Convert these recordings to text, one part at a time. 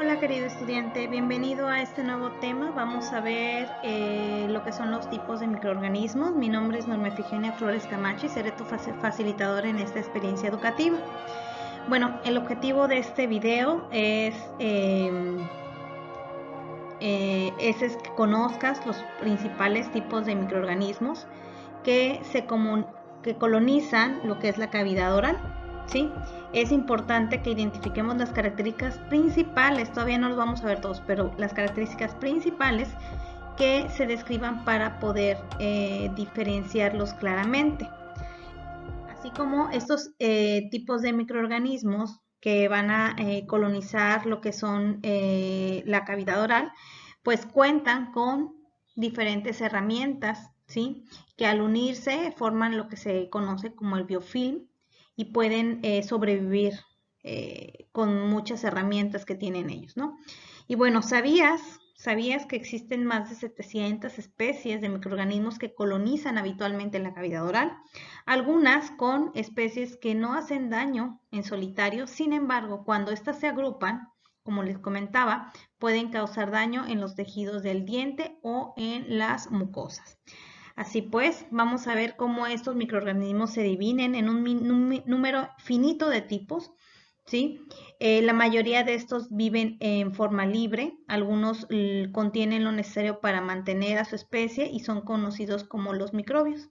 Hola querido estudiante, bienvenido a este nuevo tema. Vamos a ver eh, lo que son los tipos de microorganismos. Mi nombre es Norma Efigenia Flores Camacho y seré tu facilitadora en esta experiencia educativa. Bueno, el objetivo de este video es, em, eh, que conozcas los principales tipos de microorganismos que colonizan lo que es la cavidad oral. ¿Sí? Es importante que identifiquemos las características principales, todavía no los vamos a ver todos, pero las características principales que se describan para poder eh, diferenciarlos claramente. Así como estos eh, tipos de microorganismos que van a eh, colonizar lo que son la cavidad oral, pues cuentan con diferentes herramientas, ¿sí? Que al unirse forman lo que se conoce como el biofilm, y pueden eh, sobrevivir eh, con muchas herramientas que tienen ellos, ¿no? Y bueno, ¿sabías, ¿sabías que existen más de 700 especies de microorganismos que colonizan habitualmente la cavidad oral? Algunas con especies que no hacen daño en solitario, sin embargo, cuando éstas se agrupan, como les comentaba, pueden causar daño en los tejidos del diente o en las mucosas. Así pues, vamos a ver cómo estos microorganismos se dividen en un número finito de tipos. ¿sí? Eh, la mayoría de estos viven en forma libre, algunos contienen lo necesario para mantener a su especie y son conocidos como los microbios.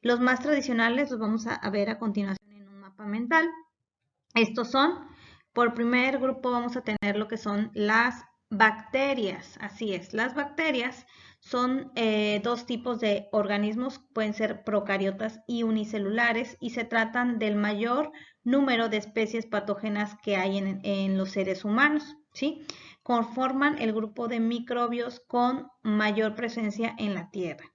Los más tradicionales los vamos a, a ver a continuación en un mapa mental. Estos son, por primer grupo vamos a tener lo que son las bacterias, así es, las bacterias son eh, dos tipos de organismos, pueden ser procariotas y unicelulares, y se tratan del mayor número de especies patógenas que hay en, los seres humanos. ¿sí? Conforman el grupo de microbios con mayor presencia en la Tierra.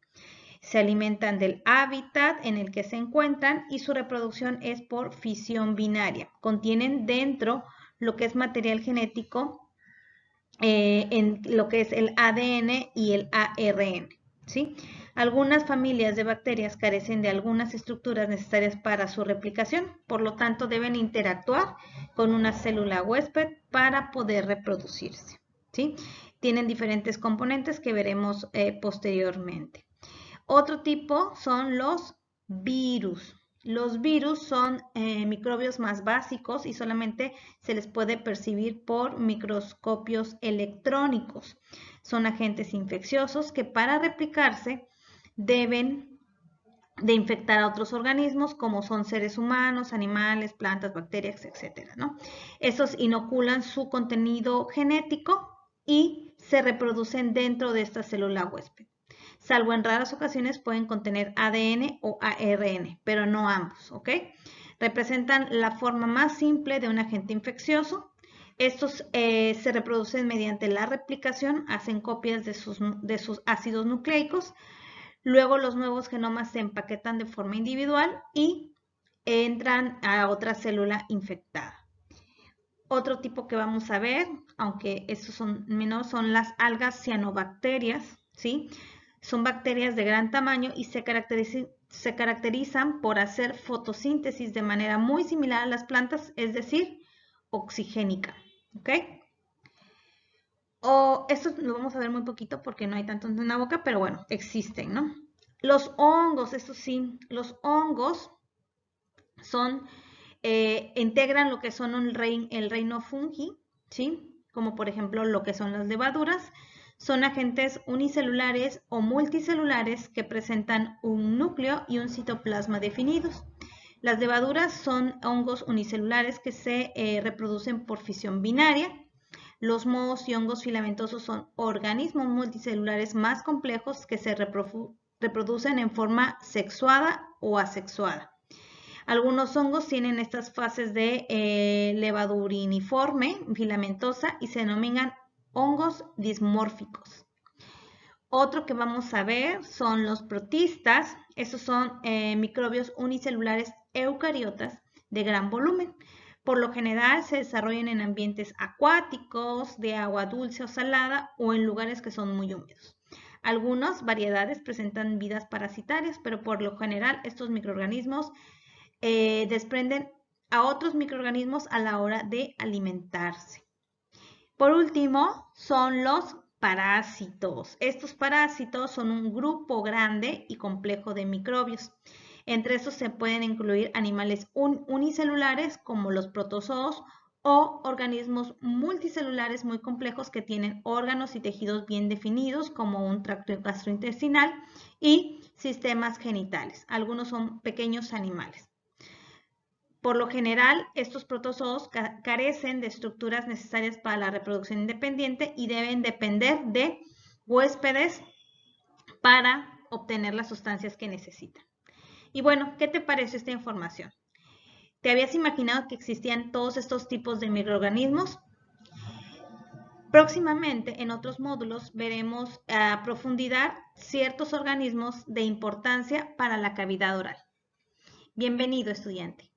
Se alimentan del hábitat en el que se encuentran y su reproducción es por fisión binaria. Contienen dentro lo que es material genético eh, en lo que es el ADN y el ARN. ¿sí? Algunas familias de bacterias carecen de algunas estructuras necesarias para su replicación, por lo tanto deben interactuar con una célula huésped para poder reproducirse. ¿sí? Tienen diferentes componentes que veremos eh, posteriormente. Otro tipo son los virus. Los virus son eh, microbios más básicos y solamente se les puede percibir por microscopios electrónicos. Son agentes infecciosos que para replicarse deben de infectar a otros organismos como son seres humanos, animales, plantas, bacterias, etc. ¿no? Esos inoculan su contenido genético y se reproducen dentro de esta célula huésped salvo en raras ocasiones pueden contener ADN o ARN, pero no ambos, ¿ok? Representan la forma más simple de un agente infeccioso. Estos eh, se reproducen mediante la replicación, hacen copias de sus, de sus ácidos nucleicos, luego los nuevos genomas se empaquetan de forma individual y entran a otra célula infectada. Otro tipo que vamos a ver, aunque estos son menos, son las algas cianobacterias, ¿sí? Son bacterias de gran tamaño y se caracterizan, por hacer fotosíntesis de manera muy similar a las plantas, es decir, oxigénica. ¿Ok? O esto lo vamos a ver muy poquito porque no hay tanto en la boca, pero bueno, existen, ¿no? Los hongos, eso sí, los hongos son, eh, integran lo que son el reino fungi, ¿sí? Como por ejemplo lo que son las levaduras, son agentes unicelulares o multicelulares que presentan un núcleo y un citoplasma definidos. Las levaduras son hongos unicelulares que se eh, reproducen por fisión binaria. Los mohos y hongos filamentosos son organismos multicelulares más complejos que se reproducen en forma sexuada o asexuada. Algunos hongos tienen estas fases de eh, levaduriniforme filamentosa y se denominan hongos dismórficos. Otro que vamos a ver son los protistas. Estos son eh, microbios unicelulares eucariotas de gran volumen. Por lo general se desarrollan en ambientes acuáticos, de agua dulce o salada o en lugares que son muy húmedos. Algunas variedades presentan vidas parasitarias, pero por lo general estos microorganismos eh, desprenden a otros microorganismos a la hora de alimentarse. Por último, son los parásitos. Estos parásitos son un grupo grande y complejo de microbios. Entre estos se pueden incluir animales unicelulares como los protozoos o organismos multicelulares muy complejos que tienen órganos y tejidos bien definidos como un tracto gastrointestinal y sistemas genitales. Algunos son pequeños animales. Por lo general, estos protozoos carecen de estructuras necesarias para la reproducción independiente y deben depender de huéspedes para obtener las sustancias que necesitan. Y bueno, ¿qué te parece esta información? ¿Te habías imaginado que existían todos estos tipos de microorganismos? Próximamente, en otros módulos, veremos a profundidad ciertos organismos de importancia para la cavidad oral. Bienvenido, estudiante.